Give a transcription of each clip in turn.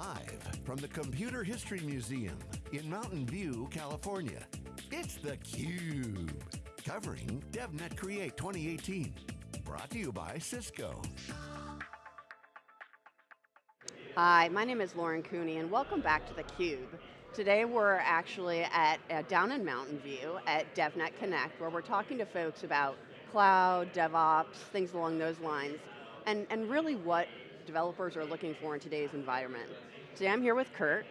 Live from the Computer History Museum in Mountain View, California, it's theCUBE. Covering DevNet Create 2018. Brought to you by Cisco. Hi, my name is Lauren Cooney and welcome back to theCUBE. Today we're actually at uh, down in Mountain View at DevNet Connect where we're talking to folks about cloud, DevOps, things along those lines, and, and really what developers are looking for in today's environment. Today I'm here with Kurt,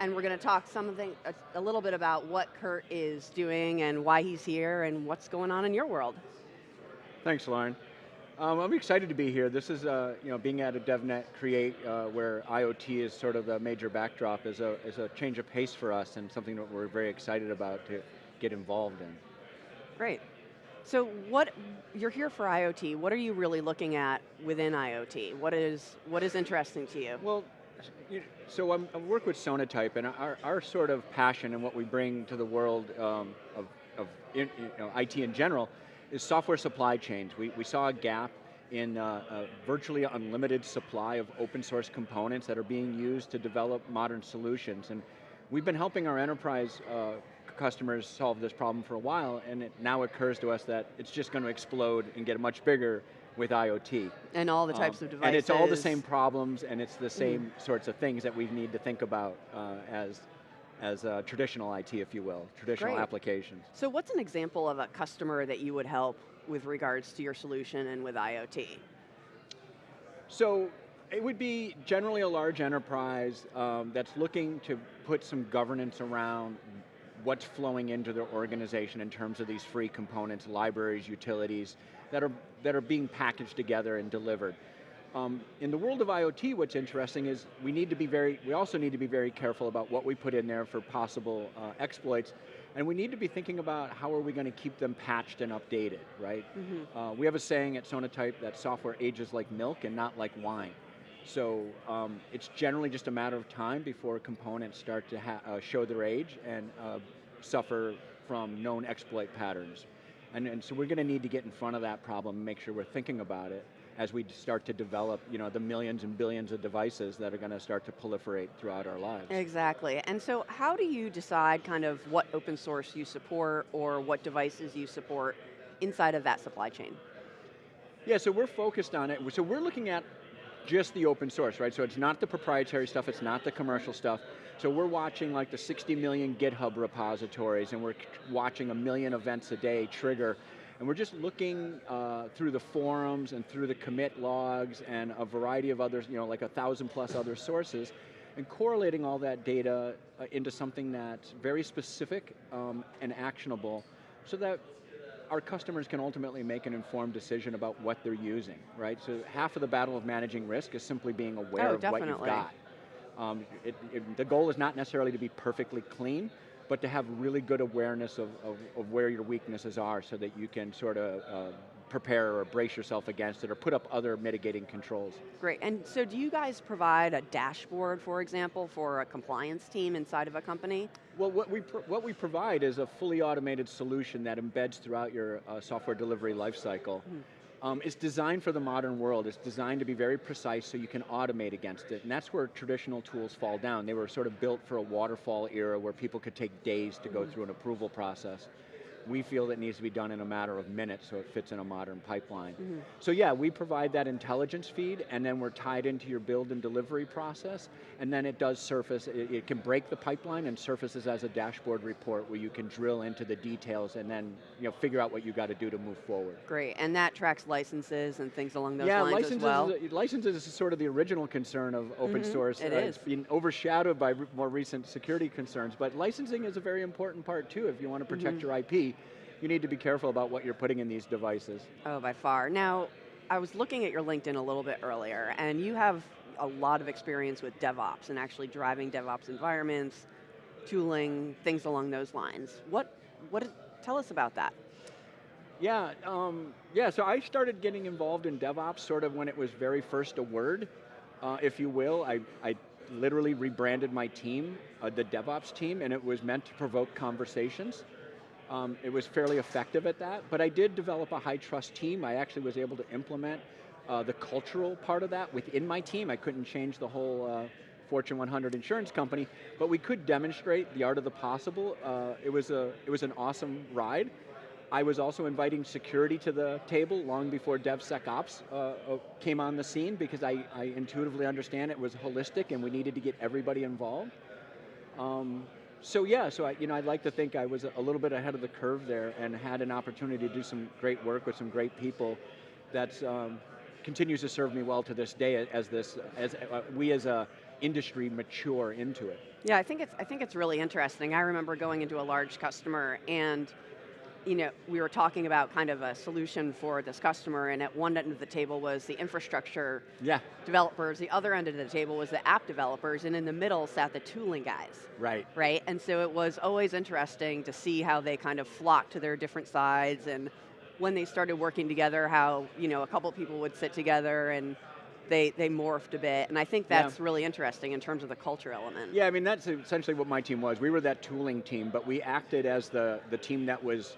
and we're going to talk something, a, a little bit about what Kurt is doing and why he's here and what's going on in your world. Thanks, Lauren. Um, I'm excited to be here. This is, uh, you know, being at a DevNet Create uh, where IoT is sort of the major backdrop is a, is a change of pace for us and something that we're very excited about to get involved in. Great. So what, you're here for IoT, what are you really looking at within IoT? What is, what is interesting to you? Well, so I'm, i work with Sonatype and our, our sort of passion and what we bring to the world um, of, of in, you know, IT in general is software supply chains. We, we saw a gap in uh, a virtually unlimited supply of open source components that are being used to develop modern solutions. And we've been helping our enterprise uh, customers solve this problem for a while, and it now occurs to us that it's just going to explode and get much bigger with IoT. And all the types um, of devices. And it's all the same problems, and it's the same mm. sorts of things that we need to think about uh, as as uh, traditional IT, if you will, traditional Great. applications. So what's an example of a customer that you would help with regards to your solution and with IoT? So it would be generally a large enterprise um, that's looking to put some governance around what's flowing into their organization in terms of these free components, libraries, utilities, that are, that are being packaged together and delivered. Um, in the world of IoT, what's interesting is we need to be very, we also need to be very careful about what we put in there for possible uh, exploits, and we need to be thinking about how are we going to keep them patched and updated, right? Mm -hmm. uh, we have a saying at Sonatype that software ages like milk and not like wine. So um, it's generally just a matter of time before components start to uh, show their age and uh, suffer from known exploit patterns. And, and so we're going to need to get in front of that problem and make sure we're thinking about it as we start to develop you know, the millions and billions of devices that are going to start to proliferate throughout our lives. Exactly, and so how do you decide kind of what open source you support or what devices you support inside of that supply chain? Yeah, so we're focused on it. So we're looking at just the open source, right? So it's not the proprietary stuff, it's not the commercial stuff. So we're watching like the 60 million GitHub repositories and we're watching a million events a day trigger and we're just looking uh, through the forums and through the commit logs and a variety of others, you know, like a thousand plus other sources, and correlating all that data uh, into something that's very specific um, and actionable so that our customers can ultimately make an informed decision about what they're using, right? So half of the battle of managing risk is simply being aware oh, of definitely. what you've got. Um, it, it, the goal is not necessarily to be perfectly clean, but to have really good awareness of, of, of where your weaknesses are so that you can sort of uh, prepare or brace yourself against it or put up other mitigating controls. Great, and so do you guys provide a dashboard, for example, for a compliance team inside of a company? Well, what we, what we provide is a fully automated solution that embeds throughout your uh, software delivery lifecycle. Mm. Um, it's designed for the modern world. It's designed to be very precise so you can automate against it. And that's where traditional tools fall down. They were sort of built for a waterfall era where people could take days to go mm-hmm. through an approval process we feel that needs to be done in a matter of minutes so it fits in a modern pipeline. Mm -hmm. So yeah, we provide that intelligence feed and then we're tied into your build and delivery process and then it does surface, it, it can break the pipeline and surfaces as a dashboard report where you can drill into the details and then you know, figure out what you got to do to move forward. Great, and that tracks licenses and things along those yeah, lines licenses as well? Yeah, licenses is sort of the original concern of open mm -hmm. source. It uh, is. It's been overshadowed by more recent security concerns, but licensing is a very important part too if you want to protect mm -hmm. your IP you need to be careful about what you're putting in these devices. Oh, by far. Now, I was looking at your LinkedIn a little bit earlier, and you have a lot of experience with DevOps and actually driving DevOps environments, tooling, things along those lines. What, what, tell us about that. Yeah, um, yeah, so I started getting involved in DevOps sort of when it was very first a word, uh, if you will. I, I literally rebranded my team, uh, the DevOps team, and it was meant to provoke conversations. Um, it was fairly effective at that, but I did develop a high trust team. I actually was able to implement uh, the cultural part of that within my team. I couldn't change the whole uh, Fortune 100 insurance company, but we could demonstrate the art of the possible. Uh, it, was a, it was an awesome ride. I was also inviting security to the table long before DevSecOps uh, uh, came on the scene because I, I, intuitively understand it was holistic and we needed to get everybody involved. Um, so yeah, so I, you know, I'd like to think I was a little bit ahead of the curve there and had an opportunity to do some great work with some great people that um, continues to serve me well to this day as this, as uh, we as a industry mature into it. Yeah, I think it's I think it's really interesting. I remember going into a large customer and you know, we were talking about kind of a solution for this customer, and at one end of the table was the infrastructure yeah. developers, the other end of the table was the app developers, and in the middle sat the tooling guys. Right. Right, and so it was always interesting to see how they kind of flocked to their different sides, and when they started working together, how, you know, a couple people would sit together and they, they morphed a bit, and I think that's yeah. really interesting in terms of the culture element. Yeah, I mean, that's essentially what my team was. We were that tooling team, but we acted as the, the team that was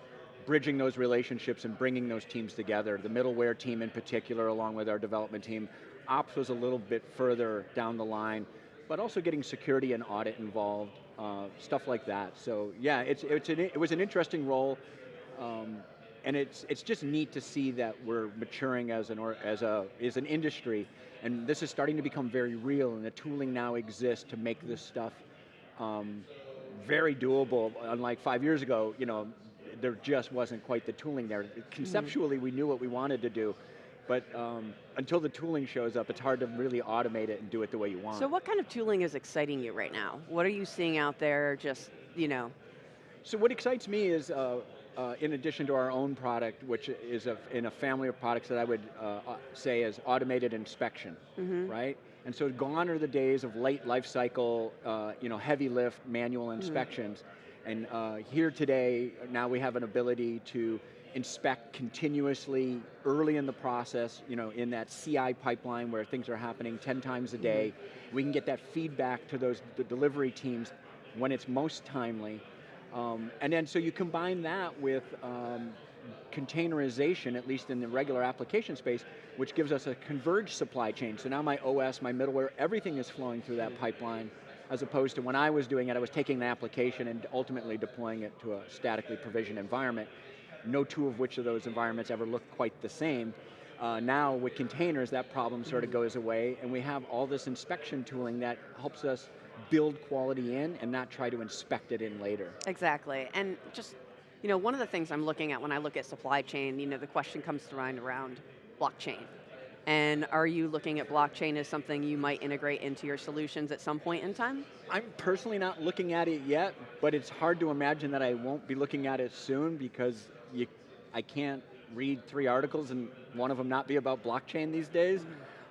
bridging those relationships and bringing those teams together. The middleware team in particular, along with our development team. Ops was a little bit further down the line, but also getting security and audit involved, uh, stuff like that. So yeah, it's, it's an, it was an interesting role. Um, and it's, it's just neat to see that we're maturing as an, or, as, a, as an industry, and this is starting to become very real, and the tooling now exists to make this stuff um, very doable. Unlike five years ago, you know, there just wasn't quite the tooling there. Conceptually, mm -hmm. we knew what we wanted to do, but um, until the tooling shows up, it's hard to really automate it and do it the way you want. So what kind of tooling is exciting you right now? What are you seeing out there, just, you know? So what excites me is, uh, uh, in addition to our own product, which is a, in a family of products that I would uh, uh say is automated inspection, mm -hmm. right? And so gone are the days of late life cycle, uh, you know, heavy lift manual mm-hmm. inspections. Mm -hmm and uh, here today, now we have an ability to inspect continuously early in the process, you know, in that CI pipeline where things are happening 10 times a day. Mm -hmm. We can get that feedback to those the delivery teams when it's most timely. Um, and then so you combine that with um, containerization, at least in the regular application space, which gives us a converged supply chain. So now my OS, my middleware, everything is flowing through that pipeline as opposed to when I was doing it, I was taking an application and ultimately deploying it to a statically provisioned environment. No two of which of those environments ever look quite the same. Uh, now with containers, that problem sort of goes away, and we have all this inspection tooling that helps us build quality in and not try to inspect it in later. Exactly, and just, you know, one of the things I'm looking at when I look at supply chain, you know, the question comes to mind around blockchain. And are you looking at blockchain as something you might integrate into your solutions at some point in time? I'm personally not looking at it yet, but it's hard to imagine that I won't be looking at it soon because you, I can't read three articles and one of them not be about blockchain these days.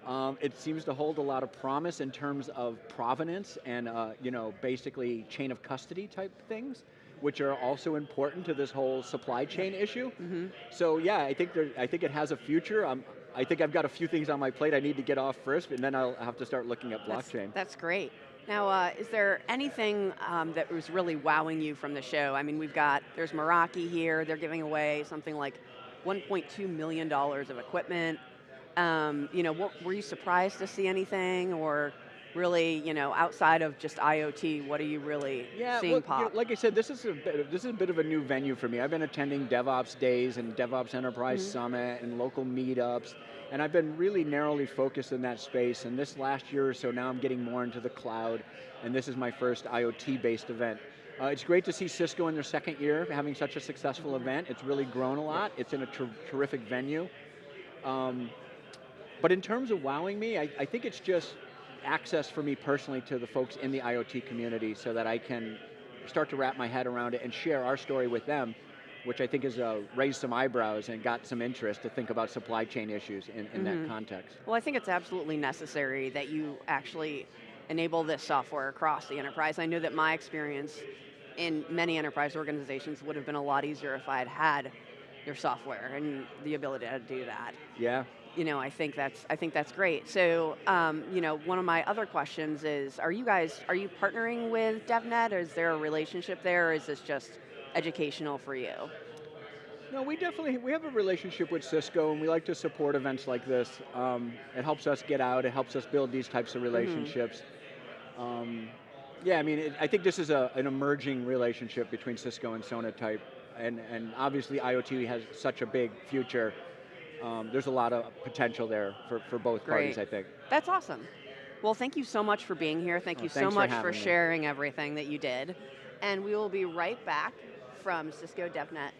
Um, it seems to hold a lot of promise in terms of provenance and uh, you know, basically chain of custody type things which are also important to this whole supply chain issue. Mm -hmm. So yeah, I think there, I think it has a future. I'm, I think I've got a few things on my plate I need to get off first, and then I'll have to start looking at blockchain. That's, that's great. Now, uh, is there anything um, that was really wowing you from the show? I mean, we've got, there's Meraki here, they're giving away something like $1.2 million of equipment. Um, you know, what, were you surprised to see anything, or really, you know, outside of just IoT, what are you really yeah, seeing well, pop? You know, like I said, this is a bit of, this is a bit of a new venue for me. I've been attending DevOps days and DevOps Enterprise mm -hmm. Summit and local meetups, and I've been really narrowly focused in that space. And this last year or so, now I'm getting more into the cloud, and this is my first IoT-based event. Uh, it's great to see Cisco in their second year having such a successful mm-hmm. event. It's really grown a lot. It's in a ter terrific venue. Um, but in terms of wowing me, I, I think it's just access for me personally to the folks in the IoT community so that I can start to wrap my head around it and share our story with them, which I think has uh, raised some eyebrows and got some interest to think about supply chain issues in, in mm -hmm. that mm-hmm. context. Well, I think it's absolutely necessary that you actually enable this software across the enterprise. I know that my experience in many enterprise organizations would have been a lot easier if I had had your software and the ability to do that. Yeah, you know, I think that's I think that's great. So, um, you know, one of my other questions is: Are you guys are you partnering with DevNet? Or is there a relationship there, or is this just educational for you? No, we definitely we have a relationship with Cisco, and we like to support events like this. Um, it helps us get out. It helps us build these types of mm-hmm. relationships. Mm -hmm. Um, yeah, I mean, it, I think this is a, an emerging relationship between Cisco and Sonatype, and, and obviously IoT has such a big future. Um, there's a lot of potential there for, for both Great. parties, I think. That's awesome. Well, thank you so much for being here. Thank Oh, you so thanks for much for, having me. sharing everything that you did. And we will be right back from Cisco DevNet